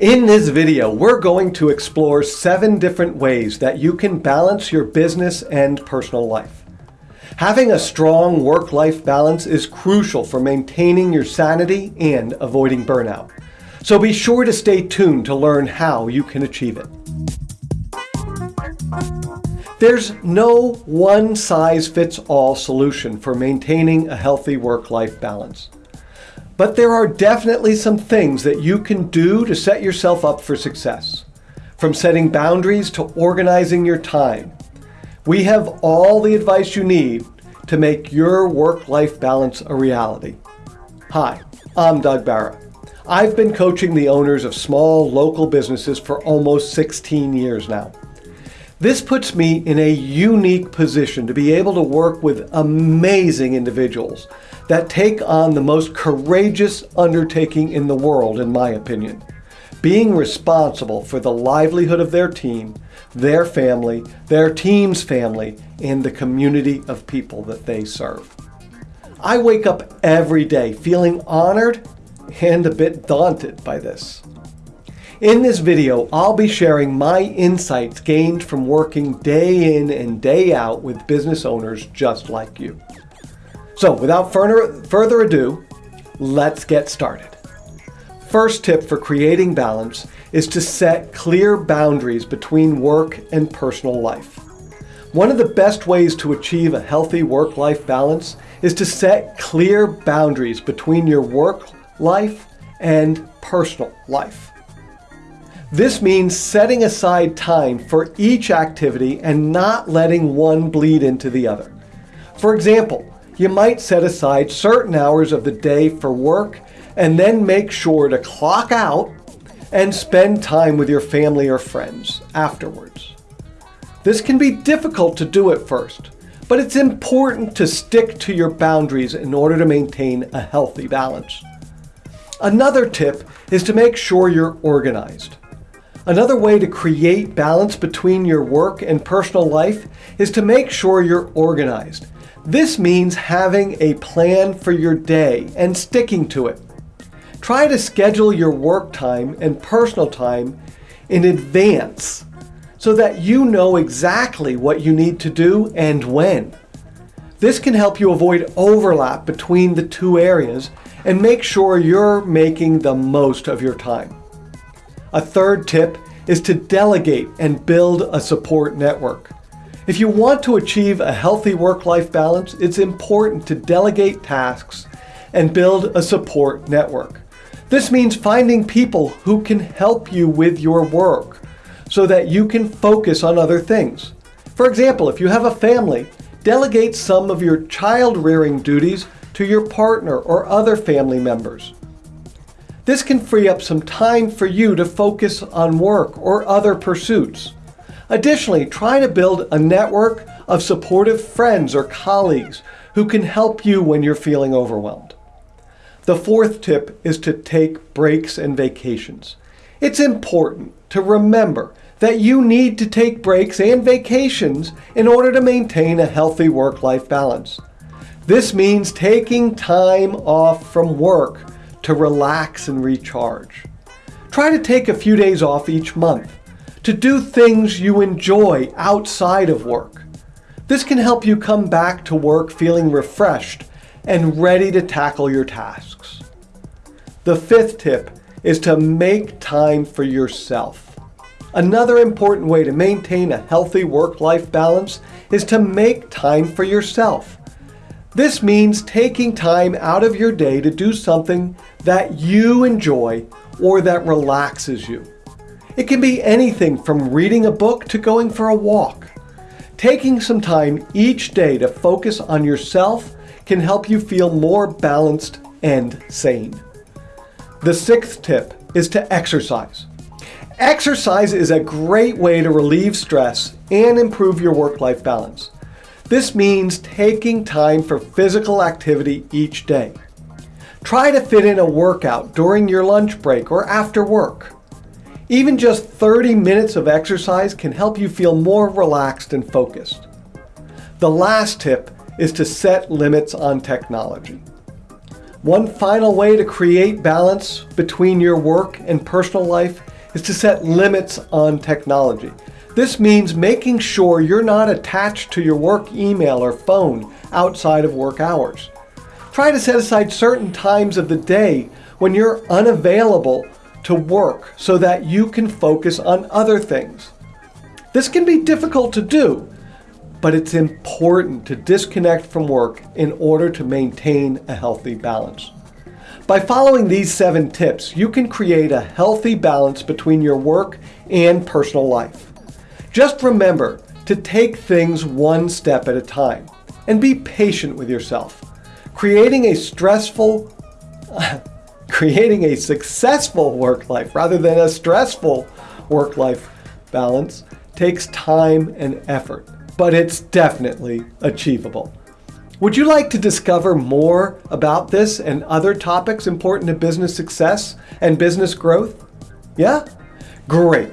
In this video, we're going to explore seven different ways that you can balance your business and personal life. Having a strong work-life balance is crucial for maintaining your sanity and avoiding burnout. So be sure to stay tuned to learn how you can achieve it. There's no one-size-fits-all solution for maintaining a healthy work-life balance. But there are definitely some things that you can do to set yourself up for success. From setting boundaries to organizing your time, we have all the advice you need to make your work-life balance a reality. Hi, I'm Doug Barra. I've been coaching the owners of small local businesses for almost 16 years now. This puts me in a unique position to be able to work with amazing individuals that take on the most courageous undertaking in the world, in my opinion. Being responsible for the livelihood of their team, their family, their team's family, and the community of people that they serve. I wake up every day feeling honored and a bit daunted by this. In this video, I'll be sharing my insights gained from working day in and day out with business owners just like you. So without further, ado, let's get started. First tip for creating balance is to set clear boundaries between work and personal life. One of the best ways to achieve a healthy work-life balance is to set clear boundaries between your work life and personal life. This means setting aside time for each activity and not letting one bleed into the other. For example, you might set aside certain hours of the day for work and then make sure to clock out and spend time with your family or friends afterwards. This can be difficult to do at first, but it's important to stick to your boundaries in order to maintain a healthy balance. Another tip is to make sure you're organized. Another way to create balance between your work and personal life is to make sure you're organized. This means having a plan for your day and sticking to it. Try to schedule your work time and personal time in advance so that you know exactly what you need to do and when. This can help you avoid overlap between the two areas and make sure you're making the most of your time. A third tip is to delegate and build a support network. If you want to achieve a healthy work-life balance, it's important to delegate tasks and build a support network. This means finding people who can help you with your work so that you can focus on other things. For example, if you have a family, delegate some of your child rearing duties to your partner or other family members. This can free up some time for you to focus on work or other pursuits. Additionally, try to build a network of supportive friends or colleagues who can help you when you're feeling overwhelmed. The fourth tip is to take breaks and vacations. It's important to remember that you need to take breaks and vacations in order to maintain a healthy work-life balance. This means taking time off from work to relax and recharge. Try to take a few days off each month to do things you enjoy outside of work. This can help you come back to work feeling refreshed and ready to tackle your tasks. The fifth tip is to make time for yourself. Another important way to maintain a healthy work-life balance is to make time for yourself. This means taking time out of your day to do something that you enjoy or that relaxes you. It can be anything from reading a book to going for a walk. Taking some time each day to focus on yourself can help you feel more balanced and sane. The sixth tip is to exercise. Exercise is a great way to relieve stress and improve your work-life balance. This means taking time for physical activity each day. Try to fit in a workout during your lunch break or after work. Even just 30 minutes of exercise can help you feel more relaxed and focused. The last tip is to set limits on technology. One final way to create balance between your work and personal life is to set limits on technology. This means making sure you're not attached to your work email or phone outside of work hours. Try to set aside certain times of the day when you're unavailable to work so that you can focus on other things. This can be difficult to do, but it's important to disconnect from work in order to maintain a healthy balance. By following these seven tips, you can create a healthy balance between your work and personal life. Just remember to take things one step at a time and be patient with yourself. Creating a stressful, creating a successful work life rather than a stressful work life balance takes time and effort but it's definitely achievable. Would you like to discover more about this and other topics important to business success and business growth? Yeah? Great.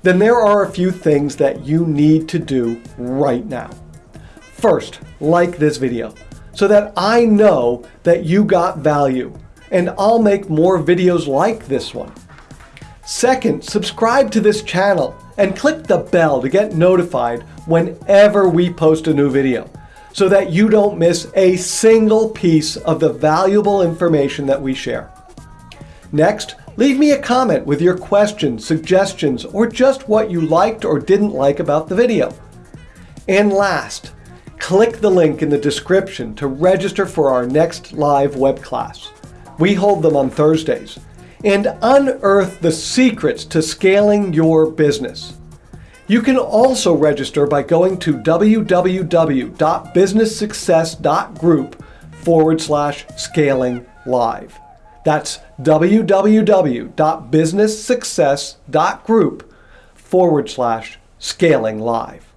Then there are a few things that you need to do right now. First, like this video so that I know that you got value and I'll make more videos like this one. Second, subscribe to this channel and click the bell to get notified whenever we post a new video so that you don't miss a single piece of the valuable information that we share. Next, leave me a comment with your questions, suggestions, or just what you liked or didn't like about the video. And last, click the link in the description to register for our next live web class. We hold them on Thursdays and unearth the secrets to scaling your business. You can also register by going to www.businesssuccess.group forward slash scaling live. That's www.businesssuccess.group forward slash scaling live.